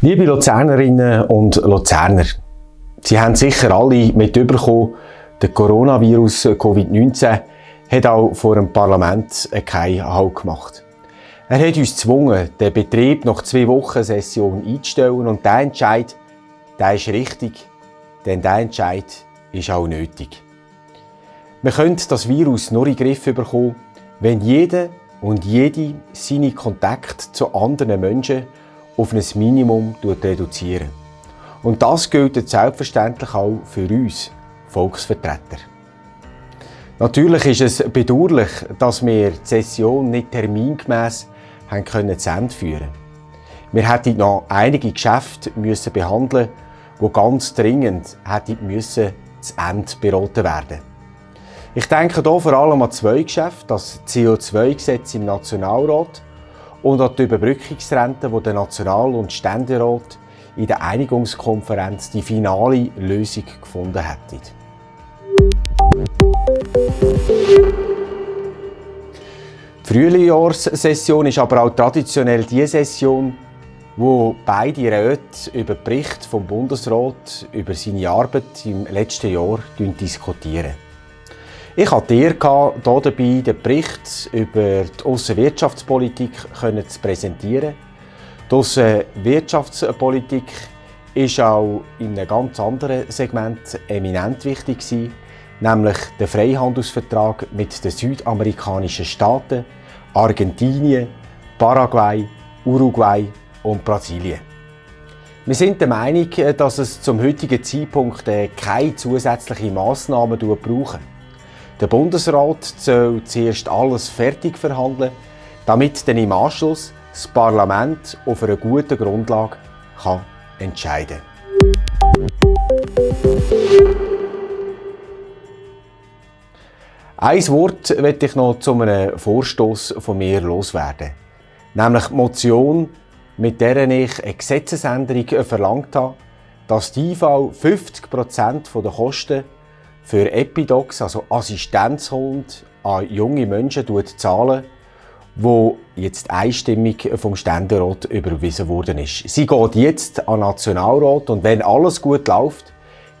Liebe Luzernerinnen und Luzerner, Sie haben sicher alle mitbekommen, der Coronavirus Covid-19 hat auch vor dem Parlament keinen Halt gemacht. Er hat uns gezwungen, den Betrieb nach zwei Wochen Session einzustellen und der Entscheid, der ist richtig, denn der Entscheid ist auch nötig. Wir können das Virus nur in den Griff bekommen, wenn jeder und jede seine Kontakte zu anderen Menschen auf ein Minimum reduzieren. Und das gilt selbstverständlich auch für uns Volksvertreter. Natürlich ist es bedauerlich, dass wir die Session nicht termingemäß haben können zu Ende führen. Wir hätten noch einige Geschäfte müssen behandeln, die ganz dringend hätten müssen zu Ende beraten werden. Ich denke hier vor allem an zwei Geschäfte, das CO2-Gesetz im Nationalrat und an die Überbrückungsrente, wo der National- und Ständerat in der Einigungskonferenz die finale Lösung gefunden hätten. Die Frühjahrssession ist aber auch traditionell die Session, wo beide Räte über den Bericht vom Bundesrat über seine Arbeit im letzten Jahr diskutieren. Ich hatte hier dabei den Bericht über die Aussenwirtschaftspolitik zu präsentieren. Die Aussenwirtschaftspolitik ist auch in einem ganz anderen Segment eminent wichtig nämlich der Freihandelsvertrag mit den südamerikanischen Staaten, Argentinien, Paraguay, Uruguay und Brasilien. Wir sind der Meinung, dass es zum heutigen Zeitpunkt keine zusätzlichen Massnahmen braucht. Der Bundesrat soll zuerst alles fertig verhandeln, damit dann im Anschluss das Parlament auf einer guten Grundlage kann entscheiden Ein Wort möchte ich noch zu einem Vorstoß von mir loswerden. Nämlich die Motion, mit der ich eine Gesetzesänderung verlangt habe, dass die IV 50% der Kosten für Epidocs, also Assistenzhund, an junge Menschen zahlen, wo jetzt einstimmig vom Ständerat überwiesen worden ist. Sie geht jetzt an den Nationalrat und wenn alles gut läuft,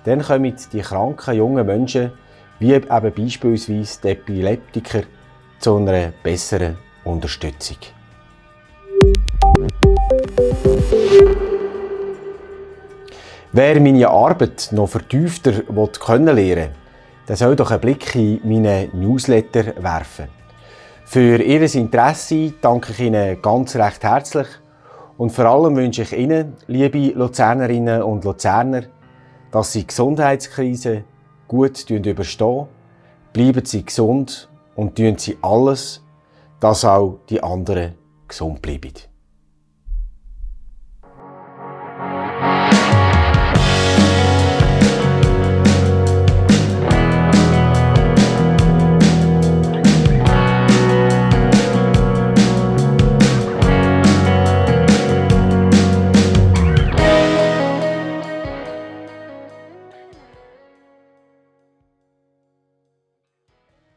dann kommen die kranken jungen Menschen, wie eben beispielsweise die Epileptiker, zu einer besseren Unterstützung. Wer meine Arbeit noch vertiefter lernen will, der soll doch einen Blick in meine Newsletter werfen. Für Ihr Interesse danke ich Ihnen ganz recht herzlich und vor allem wünsche ich Ihnen, liebe Luzernerinnen und Luzerner, dass Sie die Gesundheitskrise gut überstehen, bleiben Sie gesund und tun Sie alles, dass auch die anderen gesund bleiben.